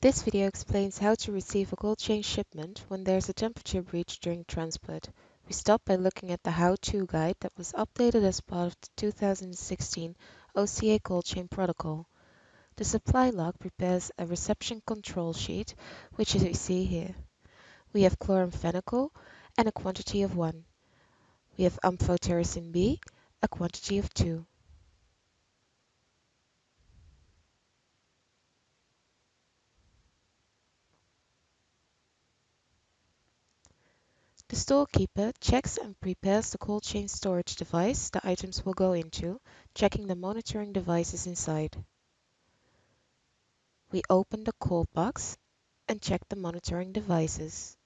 This video explains how to receive a cold chain shipment when there's a temperature breach during transport. We start by looking at the how-to guide that was updated as part of the 2016 OCA cold chain protocol. The supply log prepares a reception control sheet, which you see here. We have chloramphenicol and a quantity of 1. We have amphotericin B, a quantity of 2. The storekeeper checks and prepares the cold chain storage device the items will go into, checking the monitoring devices inside. We open the cold box and check the monitoring devices.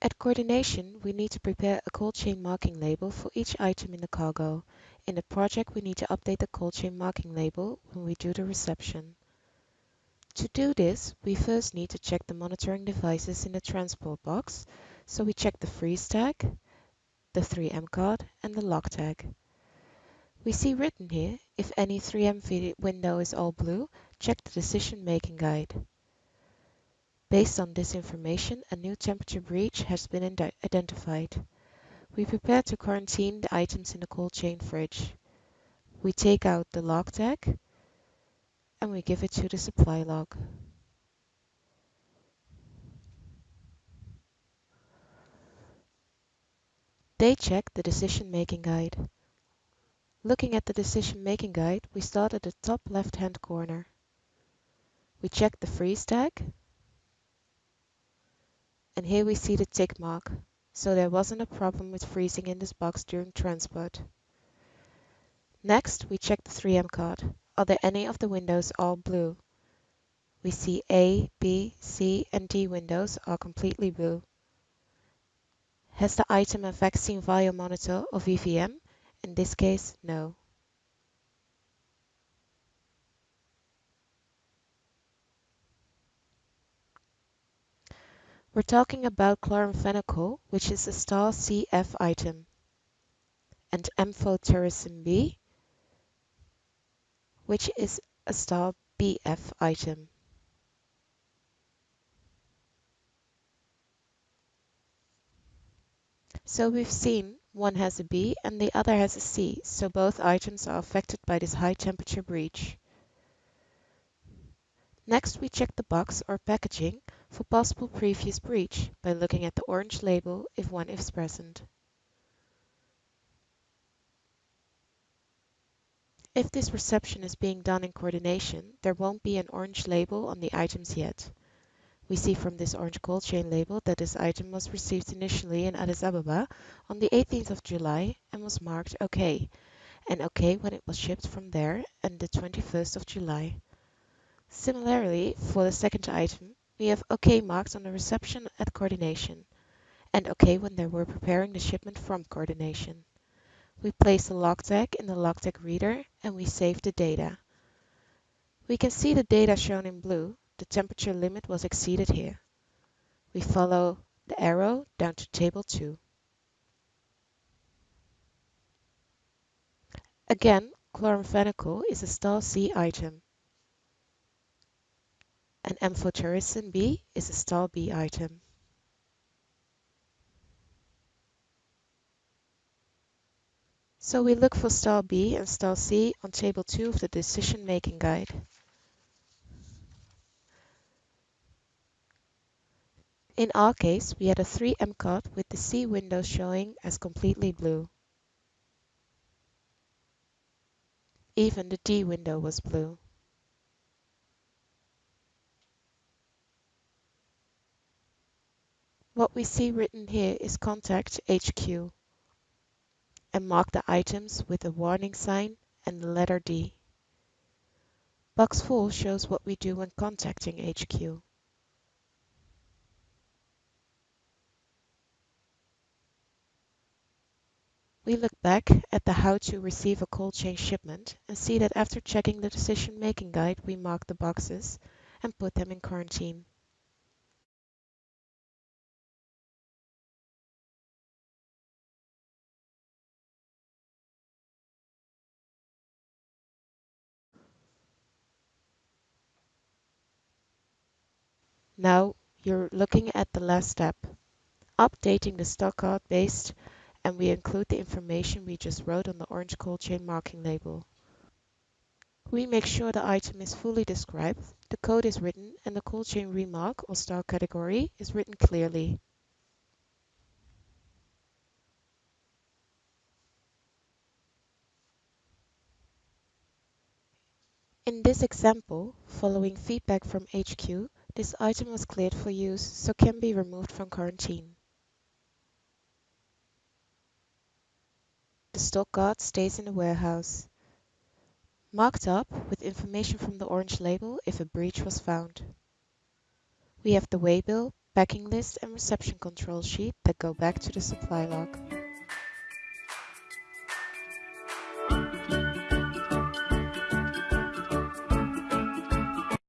At coordination, we need to prepare a cold chain marking label for each item in the cargo. In the project, we need to update the cold chain marking label when we do the reception. To do this, we first need to check the monitoring devices in the transport box, so we check the freeze tag, the 3M card and the log tag. We see written here, if any 3M window is all blue, check the decision making guide. Based on this information, a new temperature breach has been identified. We prepare to quarantine the items in the cold chain fridge. We take out the log tag and we give it to the supply log. They check the decision-making guide. Looking at the decision-making guide, we start at the top left-hand corner. We check the freeze tag, and here we see the tick mark, so there wasn't a problem with freezing in this box during transport. Next, we check the 3M card. Are there any of the windows all blue? We see A, B, C and D windows are completely blue. Has the item a vaccine vial monitor or VVM? In this case, no. We're talking about chloramphenicol, which is a star CF item, and amphotericin B, which is a star BF item. So we've seen one has a B and the other has a C, so both items are affected by this high temperature breach. Next we check the box or packaging for possible previous breach by looking at the orange label if one is present. If this reception is being done in coordination, there won't be an orange label on the items yet. We see from this orange cold chain label that this item was received initially in Addis Ababa on the 18th of July and was marked OK, and OK when it was shipped from there on the 21st of July. Similarly, for the second item, we have OK marked on the reception at coordination, and OK when they were preparing the shipment from coordination. We place the log in the log reader and we save the data. We can see the data shown in blue. The temperature limit was exceeded here. We follow the arrow down to table 2. Again, chloramphenicol is a star C item. And amphotericin B is a star B item. So we look for star B and star C on table 2 of the decision-making guide. In our case, we had a 3M card with the C window showing as completely blue. Even the D window was blue. What we see written here is contact HQ and mark the items with a warning sign and the letter D. Box 4 shows what we do when contacting HQ. We look back at the how to receive a cold chain shipment and see that after checking the decision making guide we mark the boxes and put them in quarantine. Now you're looking at the last step, updating the stock card based and we include the information we just wrote on the orange cold chain marking label. We make sure the item is fully described, the code is written, and the cold chain remark or star category is written clearly. In this example, following feedback from HQ, this item was cleared for use, so can be removed from quarantine. The stock card stays in the warehouse, marked up with information from the orange label if a breach was found. We have the waybill, packing list and reception control sheet that go back to the supply log.